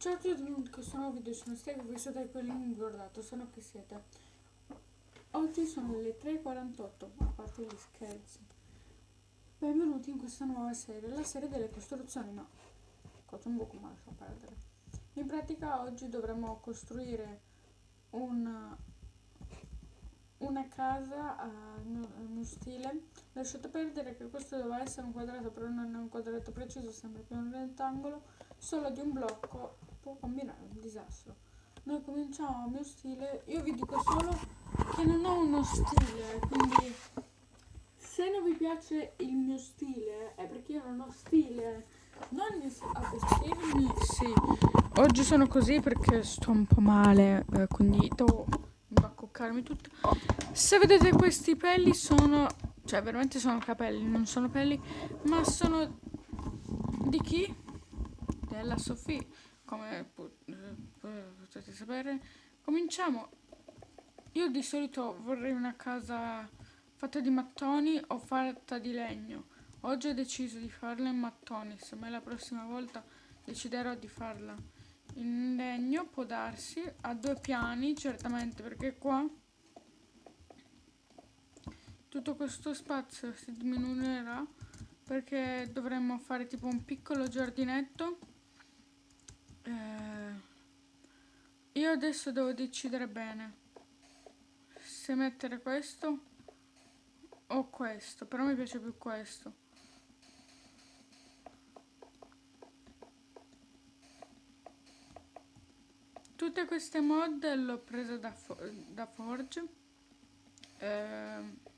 Ciao a tutti in questo nuovo video sono Stego, voi siete quelli guardato, sono che siete. Oggi sono le 3.48, a parte gli scherzi. Benvenuti in questa nuova serie, la serie delle costruzioni, no, cosa un po' come lascio perdere. In pratica oggi dovremo costruire un, una casa a mio stile. Lasciate perdere che questo doveva essere un quadrato, però non è un quadrato preciso, sembra più un rettangolo, solo di un blocco può combinare un disastro. Noi cominciamo a mio stile, io vi dico solo che non ho uno stile, quindi se non vi piace il mio stile è perché io non ho stile. Non a vestirmi, sì. Oggi sono così perché sto un po' male, eh, quindi devo accoccarmi tutto. Se vedete questi peli sono, cioè veramente sono capelli, non sono peli, ma sono di chi? Della Sofì come potete sapere. Cominciamo. Io di solito vorrei una casa fatta di mattoni o fatta di legno. Oggi ho deciso di farla in mattoni, se mai la prossima volta deciderò di farla in legno può darsi a due piani certamente perché qua tutto questo spazio si diminuirà perché dovremmo fare tipo un piccolo giardinetto eh, io adesso devo decidere bene se mettere questo o questo, però mi piace più questo. Tutte queste mod le ho prese da, da Forge. Eh,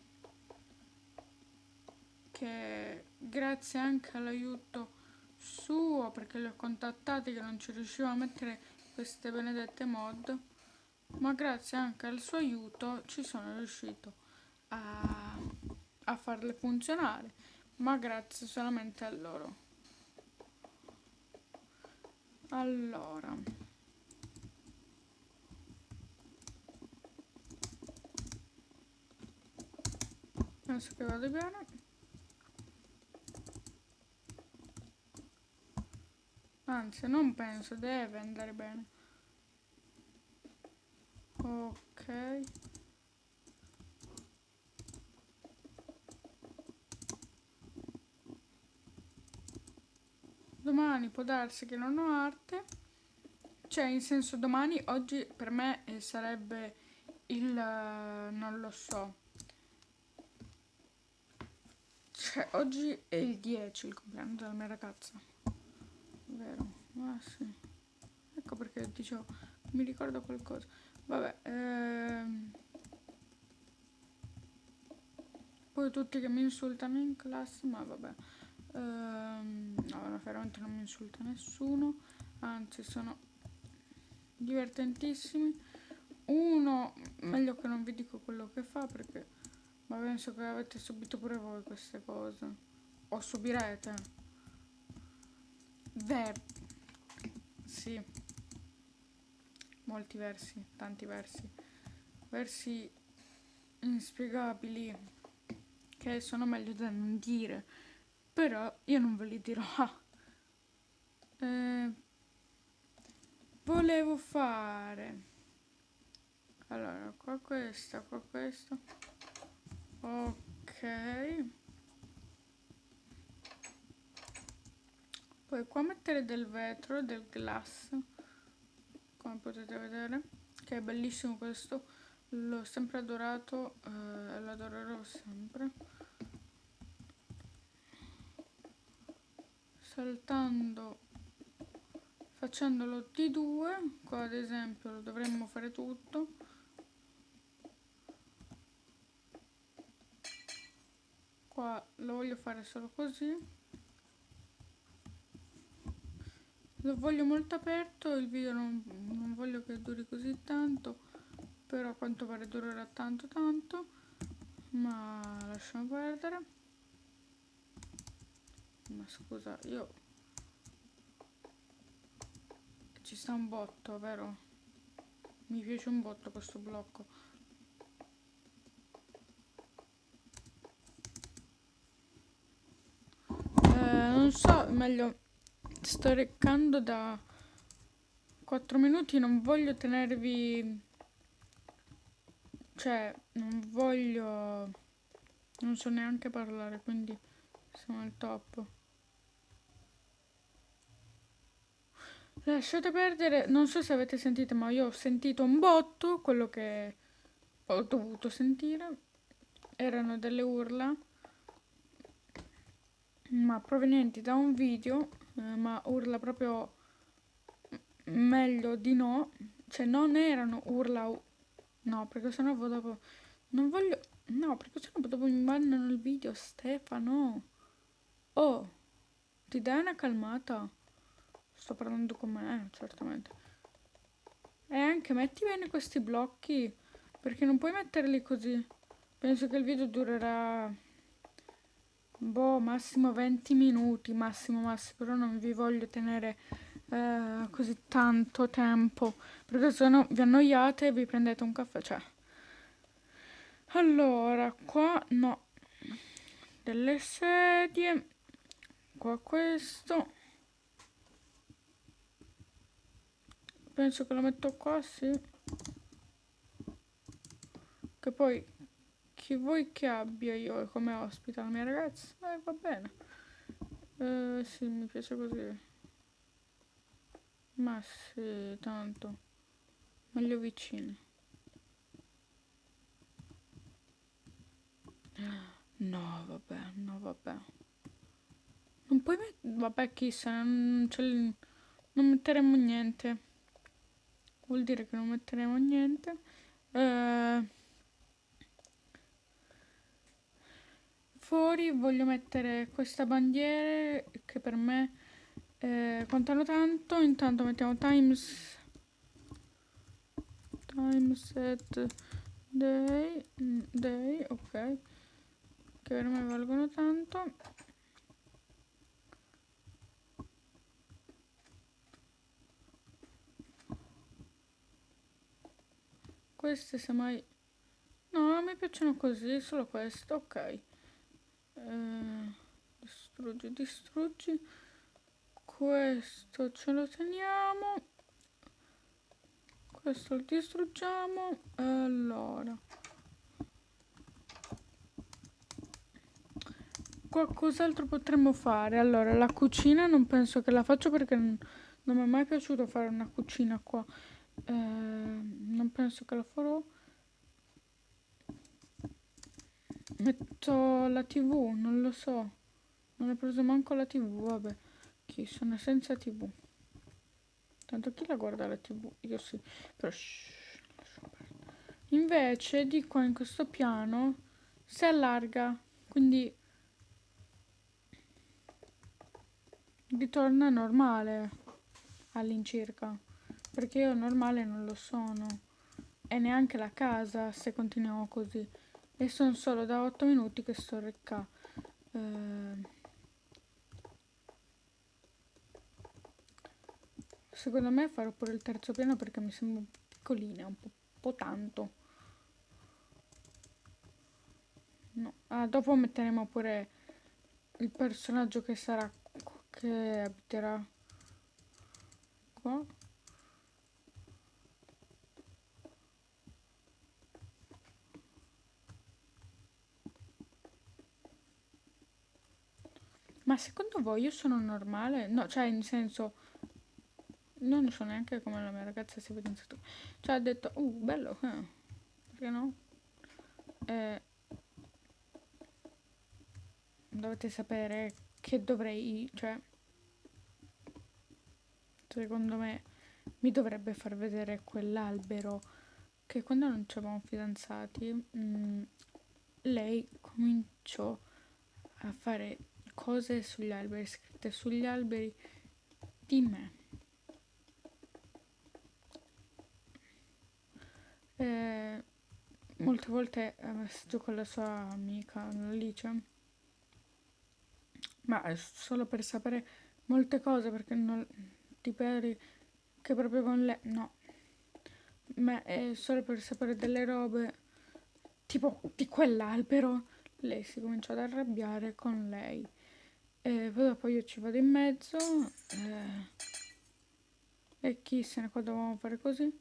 che grazie anche all'aiuto suo perché li ho contattati che non ci riuscivo a mettere queste benedette mod ma grazie anche al suo aiuto ci sono riuscito a, a farle funzionare ma grazie solamente a loro. Allora. Penso che vada bene Anzi, non penso, deve andare bene. Ok. Domani può darsi che non ho arte. Cioè, in senso domani, oggi per me eh, sarebbe il... Uh, non lo so. Cioè, oggi è il 10, il compleanno della mia ragazza vero? Ah sì. Ecco perché dicevo mi ricordo qualcosa. Vabbè ehm... poi tutti che mi insultano in classe ma vabbè. Ehm... no veramente non mi insulta nessuno anzi sono divertentissimi. Uno meglio che non vi dico quello che fa perché ma penso che avete subito pure voi queste cose. O subirete Ver sì. Molti versi, tanti versi. Versi inspiegabili che sono meglio da non dire. Però io non ve li dirò. Eh, volevo fare allora qua questa qua questo ok poi qua mettere del vetro del glass come potete vedere che è bellissimo questo. L'ho sempre adorato e eh, l'adorerò sempre. Saltando facendolo di due qua ad esempio lo dovremmo fare tutto. Qua lo voglio fare solo così lo voglio molto aperto il video non, non voglio che duri così tanto però a quanto pare durerà tanto tanto ma lasciamo perdere. Ma scusa io ci sta un botto vero? Mi piace un botto questo blocco. Eh, non so meglio sto reccando da 4 minuti non voglio tenervi cioè non voglio non so neanche parlare quindi siamo al top. Lasciate perdere non so se avete sentito ma io ho sentito un botto quello che ho dovuto sentire. Erano delle urla ma provenienti da un video eh, ma urla proprio meglio di no. Cioè non erano urla no perché sennò dopo non voglio no perché sennò dopo mi mandano il video Stefano. Oh ti dai una calmata? Sto parlando con me certamente. E anche metti bene questi blocchi perché non puoi metterli così. Penso che il video durerà boh massimo 20 minuti massimo massimo però non vi voglio tenere eh, così tanto tempo perché se no vi annoiate e vi prendete un caffè cioè. Allora qua no. Delle sedie qua questo. Penso che lo metto qua sì. Che poi chi vuoi che abbia io come ospite la mia ragazza? Eh, va bene. Eh, sì mi piace così. Ma sì tanto. Meglio vicini. No vabbè no vabbè. Non puoi mettere vabbè chissà non, non metteremo niente. Vuol dire che non metteremo niente. Eh, fuori voglio mettere questa bandiera che per me eh, contano tanto. Intanto mettiamo times timeset day day ok che per me valgono tanto. Queste semmai no mi piacciono così solo questo ok eh, distruggi distruggi. Questo ce lo teniamo. Questo lo distruggiamo. Allora. Qualcos'altro potremmo fare? Allora la cucina non penso che la faccio perché non, non mi è mai piaciuto fare una cucina qua. Eh, non penso che la farò metto la tv non lo so. Non ho preso manco la tv vabbè. Chi sono senza tv tanto chi la guarda la tv io sì. Però shh, invece di qua in questo piano si allarga quindi ritorna normale all'incirca perché io normale non lo sono. E neanche la casa se continuiamo così e sono solo da 8 minuti che sto recca eh, secondo me farò pure il terzo piano perché mi sembra piccolina un po', po tanto no. ah, dopo metteremo pure il personaggio che sarà che abiterà qua Ma secondo voi io sono normale? No, cioè, in senso, non so neanche come la mia ragazza si vede in stato. Cioè, ha detto, uh, bello, eh. perché no? Eh, dovete sapere che dovrei, cioè, secondo me, mi dovrebbe far vedere quell'albero che quando non ci eravamo fidanzati, mh, mm, lei cominciò a fare cose sugli alberi, scritte sugli alberi di me. Eh, molte volte eh, messaggio con la sua amica Alice, ma è solo per sapere molte cose perché non ti pari che proprio con lei, no, ma è solo per sapere delle robe tipo di quell'albero. Lei si comincia ad arrabbiare con lei e poi dopo io ci vado in mezzo eh, E chi se ne qua dovevamo fare così?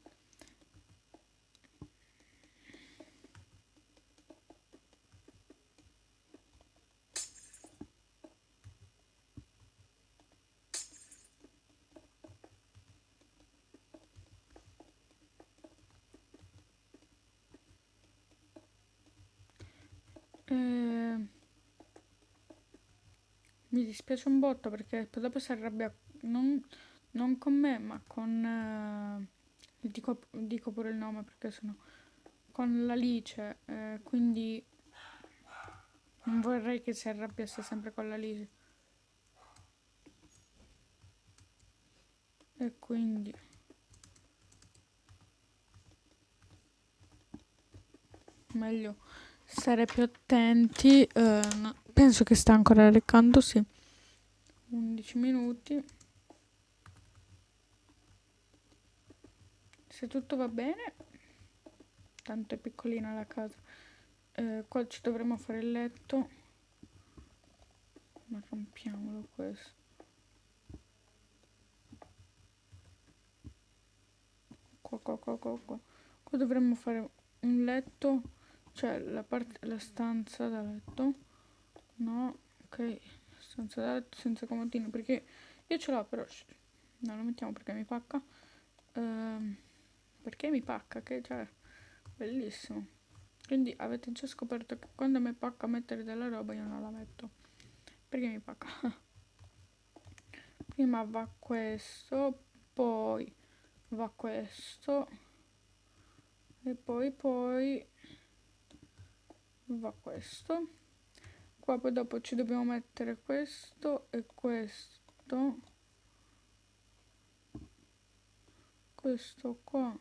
Mi dispiace un botto perché dopo si arrabbia non, non con me ma con... Eh, dico, dico, pure il nome perché sennò... Con l'Alice, eh, quindi non vorrei che si arrabbiasse sempre con l'Alice. E quindi... Meglio stare più attenti. Eh, no, penso che sta ancora reccandosi. 11 minuti. Se tutto va bene, tanto è piccolina la casa. Eh, qua ci dovremo fare il letto. Ma rompiamolo questo. Qua, qua, qua, qua, qua. Qua dovremmo fare un letto cioè la, parte, la stanza da letto no ok letto senza comodino perché io ce l'ho però non lo mettiamo perché mi pacca. Ehm, perché mi pacca? Che cioè bellissimo. Quindi avete già scoperto che quando mi pacca mettere della roba io non la metto. Perché mi pacca? Prima va questo poi va questo e poi poi va questo qua poi dopo ci dobbiamo mettere questo e questo. Questo qua.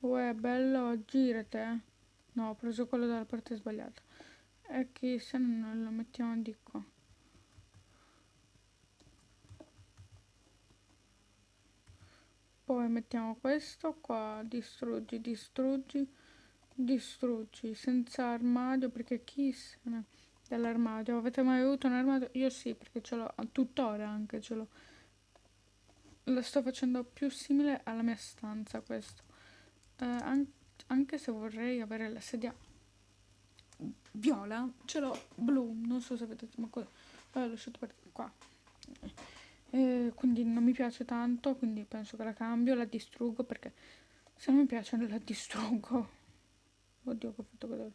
Uè bello girate eh. no ho preso quello dalla parte sbagliata. E che se non lo mettiamo di qua. Poi mettiamo questo qua distruggi distruggi distruggi senza armadio perché chi se ne dell'armadio avete mai avuto un armadio? Io sì perché ce l'ho tuttora anche ce l'ho. Lo sto facendo più simile alla mia stanza questo. Eh, an anche se vorrei avere la sedia viola ce l'ho blu non so se vedete ma cosa? L'ho lasciato per qua. Eh, quindi non mi piace tanto quindi penso che la cambio la distruggo perché se non mi piace la distruggo Oddio che ho fatto vedere.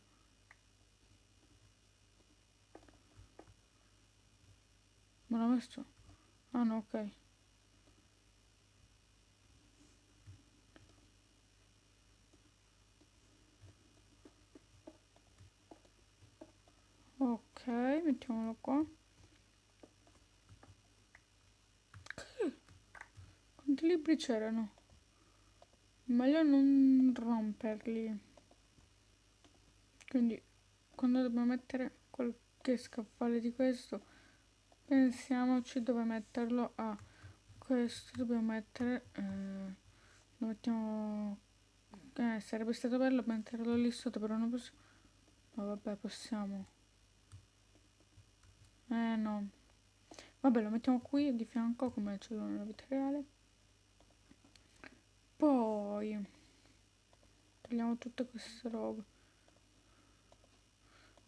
Ma l'ho messo? Ah no, ok. Ok, mettiamolo qua. Quanti libri c'erano? Meglio non romperli quindi quando dobbiamo mettere qualche scaffale di questo pensiamoci dove metterlo. A questo dobbiamo mettere eh, lo mettiamo eh, sarebbe stato bello metterlo lì sotto però non possiamo ma vabbè possiamo. Eh no. Vabbè lo mettiamo qui di fianco come ce l'ho nella vita reale. Poi togliamo tutte queste robe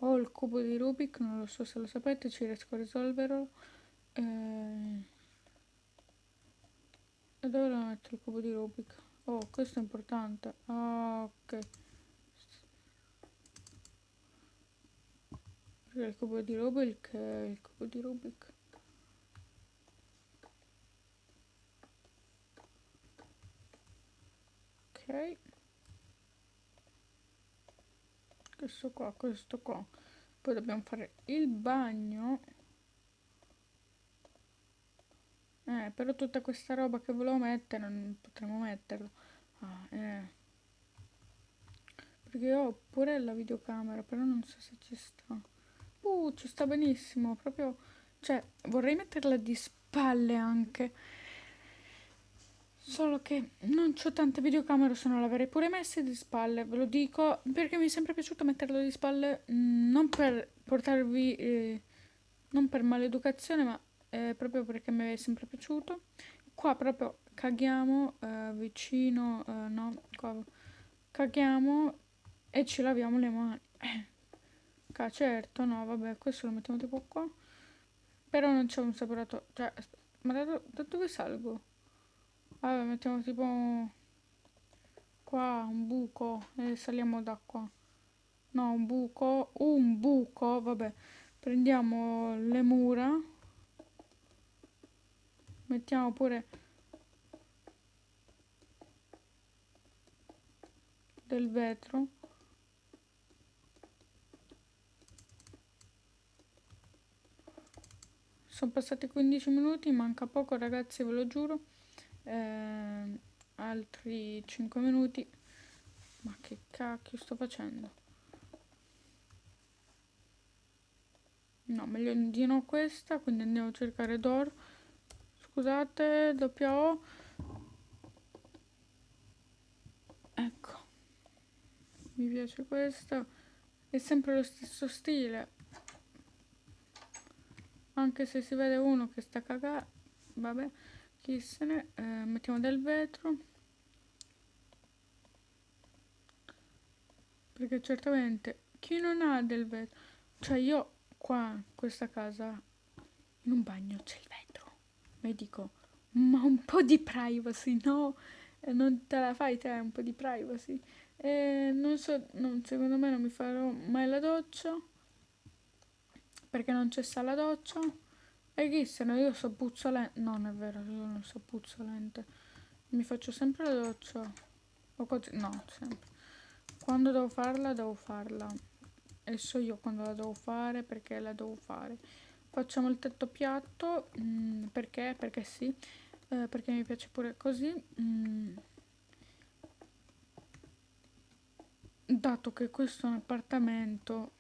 ho il cubo di Rubik, non lo so se lo sapete, ci riesco a risolverlo. Eh... E dove lo metto il cubo di Rubik? Oh, questo è importante. Ah, ok. Perché il cubo di Rubik è il cubo di Rubik. Ok. Questo qua questo qua. Poi dobbiamo fare il bagno. Eh però tutta questa roba che volevo mettere non potremo metterlo ah, eh. perché ho pure la videocamera però non so se ci sta. Uh ci sta benissimo proprio cioè vorrei metterla di spalle anche Solo che non ho tante videocamere, se no l'avrei pure messe di spalle, ve lo dico, perché mi è sempre piaciuto metterlo di spalle, mm, non per portarvi, eh, non per maleducazione, ma eh, proprio perché mi è sempre piaciuto. Qua proprio caghiamo eh, vicino, eh, no, qua, caghiamo e ci laviamo le mani. Eh, certo, no, vabbè, questo lo mettiamo tipo qua. Però non c'è un separatore, cioè, ma da, da dove salgo? Vabbè, mettiamo tipo qua un buco e saliamo da qua. No, un buco, un buco, vabbè. Prendiamo le mura. Mettiamo pure del vetro. Sono passati 15 minuti, manca poco ragazzi, ve lo giuro. Eh, altri 5 minuti. Ma che cacchio sto facendo? No, meglio di no questa, quindi andiamo a cercare d'oro. Scusate, doppia O. Ecco. Mi piace questa. È sempre lo stesso stile. Anche se si vede uno che sta cagando. Vabbè, chi se ne... Eh, mettiamo del vetro. Perché certamente chi non ha del vetro... Cioè io qua, in questa casa, in un bagno c'è il vetro. Mi dico, ma un po' di privacy, no? E non te la fai te un po' di privacy? E non so, non, secondo me non mi farò mai la doccia. Perché non c'è sta la doccia. E no, io so puzzolente. No, non è vero, io non so puzzolente. Mi faccio sempre la doccia. O così, no, sempre. Quando devo farla, devo farla e so io quando la devo fare perché la devo fare facciamo il tetto piatto mh, mm, perché perché sì eh, perché mi piace pure così mh, mm. dato che questo è un appartamento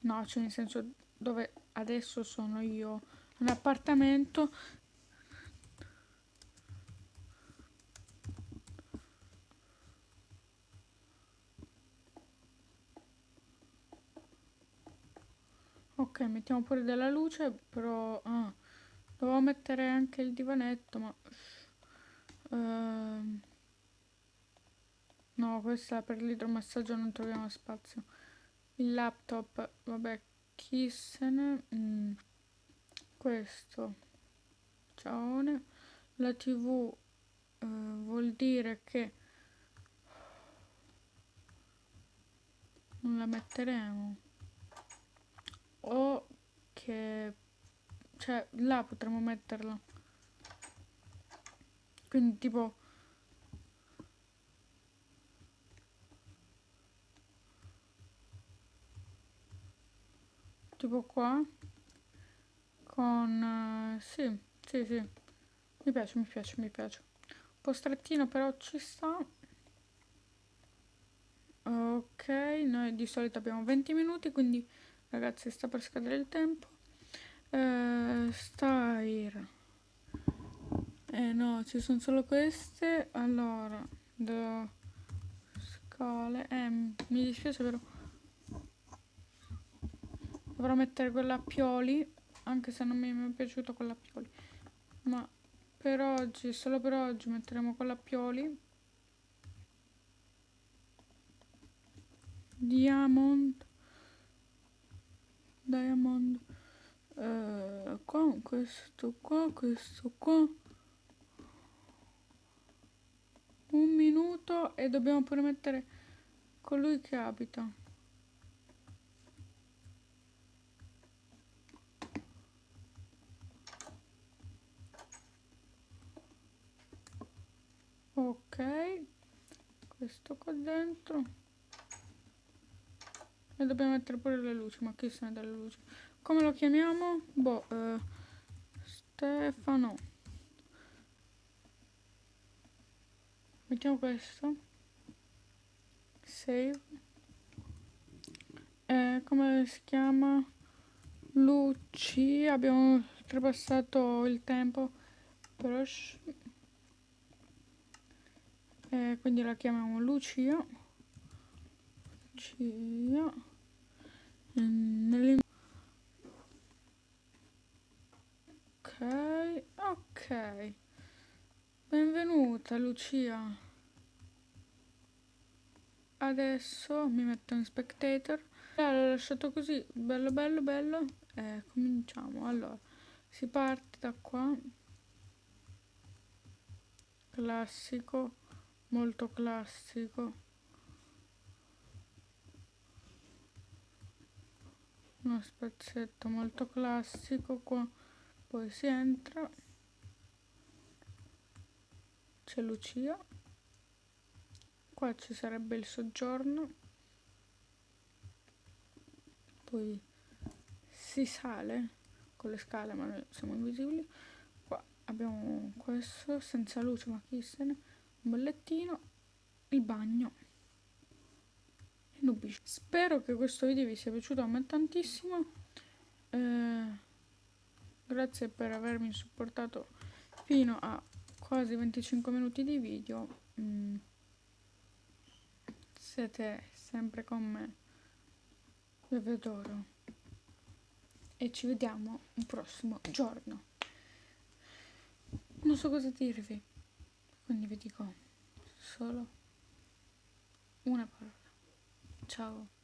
no cioè nel senso dove adesso sono io un appartamento. Ok mettiamo pure della luce però ah, dovevo mettere anche il divanetto ma uh, no questa per l'idromassaggio non troviamo spazio. Il laptop vabbè ne mm, questo. Ciao la tv uh, vuol dire che non la metteremo. O che cioè là potremmo metterlo quindi tipo tipo qua con uh, sì sì sì. Mi piace mi piace mi piace. Un po' strettino però ci sta. Ok noi di solito abbiamo 20 minuti quindi ragazzi sta per scadere il tempo. Eh, style eh no ci sono solo queste. Allora do scale eh, mi dispiace però dovrò mettere quella a pioli anche se non mi è piaciuta quella a pioli. Ma per oggi solo per oggi metteremo quella a pioli. Diamond. Diamond. Uh, qua questo qua questo qua. Un minuto e dobbiamo pure mettere colui che abita ok questo qua dentro e dobbiamo mettere pure le luci, ma chi se ne delle luci? Come lo chiamiamo? Boh, eh, Stefano. Mettiamo questo. Save. Eh, come si chiama? Luci. Abbiamo trapassato il tempo. Però... Eh, quindi la chiamiamo Lucia. Lucia nelle... ok ok Benvenuta Lucia. Adesso mi metto in spectator. Allora, l'ho lasciato così, bello bello bello. E cominciamo. Allora, si parte da qua. Classico, molto classico. Uno spezzetto molto classico qua. Poi si entra c'è Lucia qua ci sarebbe il soggiorno poi si sale con le scale ma noi siamo invisibili qua abbiamo questo senza luce ma chi se ne bollettino il bagno spero che questo video vi sia piaciuto a me tantissimo. Eh, grazie per avermi supportato fino a quasi 25 minuti di video. Mm. siete sempre con me. Vi adoro e ci vediamo un prossimo giorno. Non so cosa dirvi quindi vi dico solo una parola. Ciao